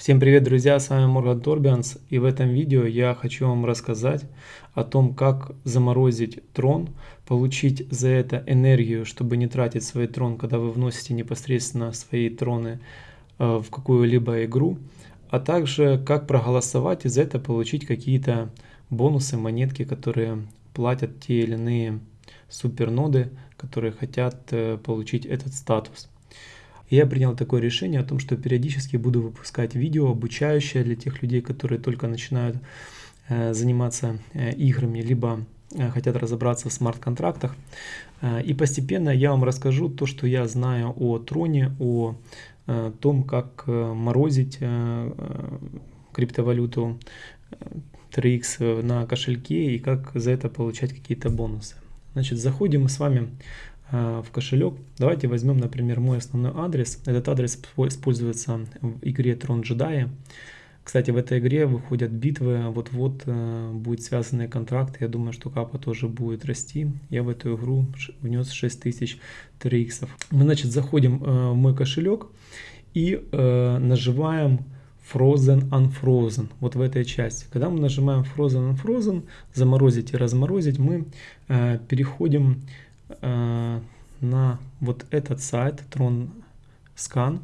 Всем привет, друзья, с вами Морган Торбианс, и в этом видео я хочу вам рассказать о том, как заморозить трон, получить за это энергию, чтобы не тратить свой трон, когда вы вносите непосредственно свои троны э, в какую-либо игру, а также как проголосовать и за это получить какие-то бонусы, монетки, которые платят те или иные суперноды, которые хотят э, получить этот статус я принял такое решение о том, что периодически буду выпускать видео, обучающее для тех людей, которые только начинают э, заниматься э, играми, либо э, хотят разобраться в смарт-контрактах. И постепенно я вам расскажу то, что я знаю о троне, о том, как морозить криптовалюту 3x э, на кошельке и как за это получать какие-то бонусы. Значит, заходим мы с вами в кошелек. Давайте возьмем, например, мой основной адрес. Этот адрес используется в игре Трон Джедаи. Кстати, в этой игре выходят битвы, вот-вот э, будет связанный контракт. Я думаю, что капа тоже будет расти. Я в эту игру внес 6000 3x. Мы, значит, заходим э, в мой кошелек и э, нажимаем Frozen Unfrozen, вот в этой части. Когда мы нажимаем Frozen Unfrozen, заморозить и разморозить, мы э, переходим Э, на вот этот сайт Tron Scan.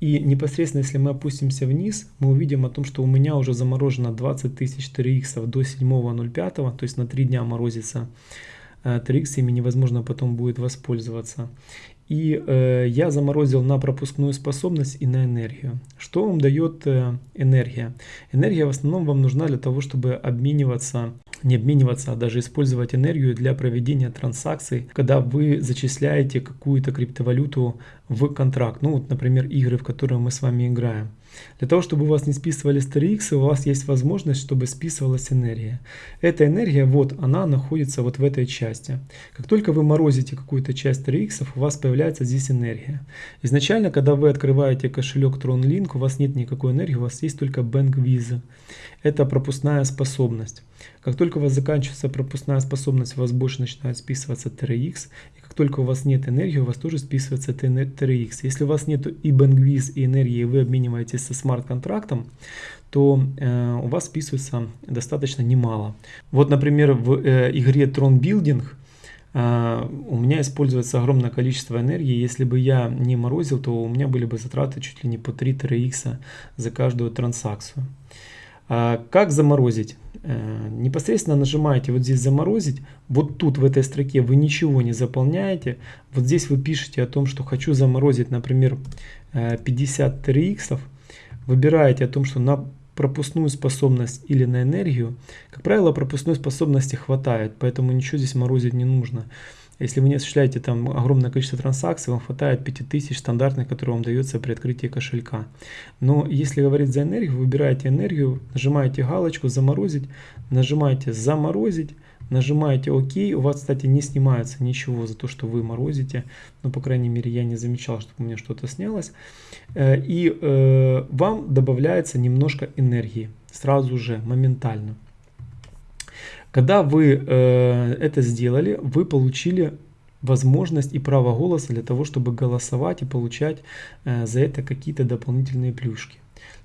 И непосредственно, если мы опустимся вниз, мы увидим о том, что у меня уже заморожено 20 тысяч 3х до 7.05, то есть на 3 дня морозится 3х, э, ими невозможно потом будет воспользоваться. И э, я заморозил на пропускную способность и на энергию. Что вам дает э, энергия? Энергия в основном вам нужна для того, чтобы обмениваться не обмениваться, а даже использовать энергию для проведения транзакций, когда вы зачисляете какую-то криптовалюту в контракт. Ну вот, например, игры, в которые мы с вами играем. Для того, чтобы у вас не списывали StarX, у вас есть возможность, чтобы списывалась энергия. Эта энергия, вот, она находится вот в этой части. Как только вы морозите какую-то часть StarX, у вас появляется здесь энергия. Изначально, когда вы открываете кошелек TronLink, у вас нет никакой энергии, у вас есть только Bank Visa. Это пропускная способность. Как только у вас заканчивается пропускная способность, у вас больше начинает списываться TRX. И как только у вас нет энергии, у вас тоже списывается TRX. Если у вас нет и Bankviz, и энергии, и вы обмениваетесь со смарт-контрактом, то э, у вас списывается достаточно немало. Вот, например, в э, игре Tron Building э, у меня используется огромное количество энергии. Если бы я не морозил, то у меня были бы затраты чуть ли не по 3 TRX за каждую транзакцию. А как заморозить? Э, непосредственно нажимаете вот здесь заморозить, вот тут в этой строке вы ничего не заполняете, вот здесь вы пишете о том, что хочу заморозить, например, 53 э, иксов, выбираете о том, что на пропускную способность или на энергию, как правило, пропускной способности хватает, поэтому ничего здесь морозить не нужно. Если вы не осуществляете там огромное количество транзакций, вам хватает 5000 стандартных, которые вам дается при открытии кошелька. Но если говорить за энергию, выбираете энергию, нажимаете галочку «Заморозить», нажимаете «Заморозить», нажимаете ОК, у вас, кстати, не снимается ничего за то, что вы морозите, но, по крайней мере, я не замечал, чтобы у меня что-то снялось, э, и э, вам добавляется немножко энергии сразу же, моментально. Когда вы э, это сделали, вы получили возможность и право голоса для того, чтобы голосовать и получать за это какие-то дополнительные плюшки.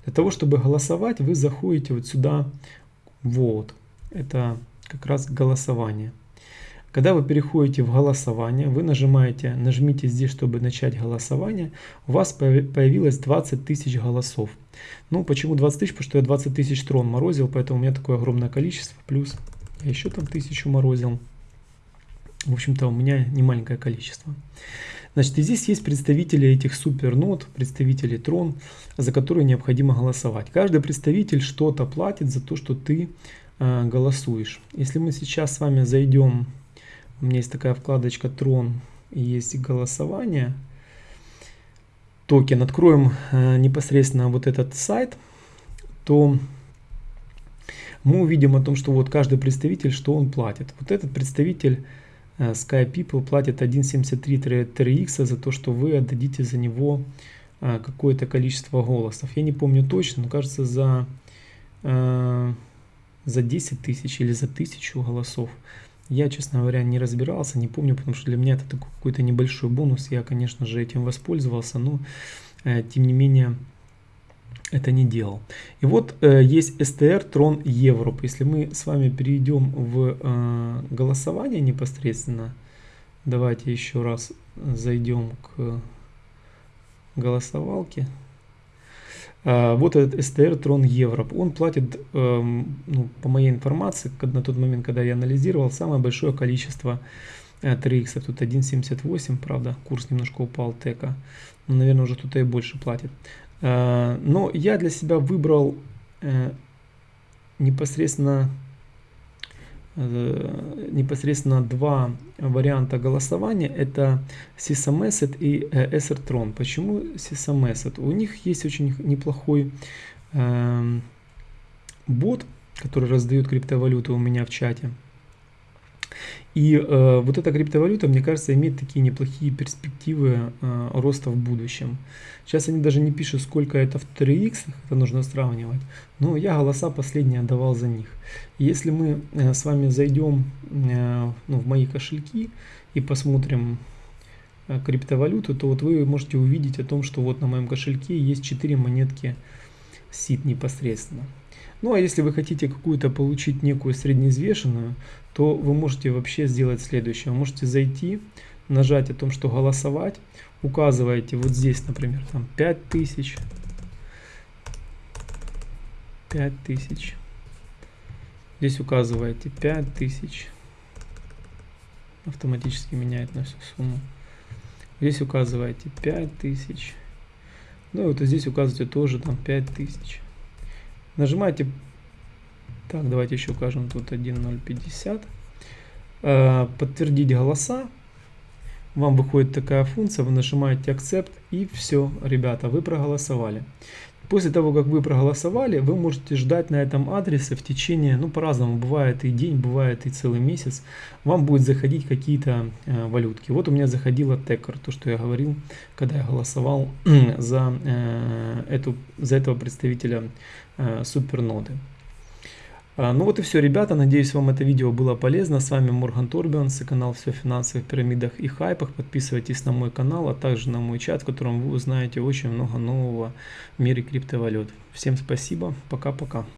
Для того, чтобы голосовать, вы заходите вот сюда, вот, это как раз голосование. Когда вы переходите в голосование, вы нажимаете, нажмите здесь, чтобы начать голосование, у вас появилось 20 тысяч голосов. Ну, почему 20 тысяч? Потому что я 20 тысяч трон морозил, поэтому у меня такое огромное количество, плюс я еще там тысячу морозил. В общем-то, у меня не маленькое количество. Значит, и здесь есть представители этих супернод, представители трон, за которые необходимо голосовать. Каждый представитель что-то платит за то, что ты голосуешь. Если мы сейчас с вами зайдем, у меня есть такая вкладочка трон, есть голосование, токен, откроем э, непосредственно вот этот сайт, то мы увидим о том, что вот каждый представитель, что он платит. Вот этот представитель э, Sky People платит 1.73 TRX за то, что вы отдадите за него э, какое-то количество голосов. Я не помню точно, но кажется за, э, за 10 тысяч или за тысячу голосов. Я, честно говоря, не разбирался, не помню, потому что для меня это такой какой-то небольшой бонус. Я, конечно же, этим воспользовался, но тем не менее это не делал. И вот э, есть STR Tron Europe. Если мы с вами перейдем в э, голосование непосредственно, давайте еще раз зайдем к голосовалке. Э, вот этот STR Tron Europe. Он платит, э, ну, по моей информации, на тот момент, когда я анализировал, самое большое количество 3x. Э, Тут 1.78, правда, курс немножко упал тека. Но, наверное, уже кто-то и больше платит. Э, но я для себя выбрал э, непосредственно непосредственно два варианта голосования. Это SysMessage и Ethertron. Почему SysMessage? У них есть очень неплохой эм, бот, который раздает криптовалюту у меня в чате. И э, вот эта криптовалюта, мне кажется, имеет такие неплохие перспективы э, роста в будущем. Сейчас они даже не пишут, сколько это в 3x, это нужно сравнивать. Но я голоса последние отдавал за них. Если мы э, с вами зайдем э, ну, в мои кошельки и посмотрим э, криптовалюту, то вот вы можете увидеть о том, что вот на моем кошельке есть 4 монетки SID непосредственно. Ну а если вы хотите какую-то получить некую среднеизвешенную, то вы можете вообще сделать следующее. Вы можете зайти, нажать о том, что голосовать, указываете вот здесь, например, там 5000, 5000, здесь указываете 5000, автоматически меняет на всю сумму. Здесь указываете 5000, ну и вот здесь указываете тоже там 5000. Нажимаете так, давайте еще укажем тут 1.050. Э, подтвердить голоса. Вам выходит такая функция, вы нажимаете Accept и все, ребята, вы проголосовали. После того, как вы проголосовали, вы можете ждать на этом адресе в течение, ну по-разному, бывает и день, бывает и целый месяц, вам будет заходить какие-то э, валютки. Вот у меня заходила Текер, то, что я говорил, когда я голосовал за, э, эту, за этого представителя э, суперноды. А, ну вот и все, ребята. Надеюсь, вам это видео было полезно. С вами Морган Торбианс и канал «Все о финансовых пирамидах и хайпах». Подписывайтесь на мой канал, а также на мой чат, в котором вы узнаете очень много нового в мире криптовалют. Всем спасибо. Пока-пока.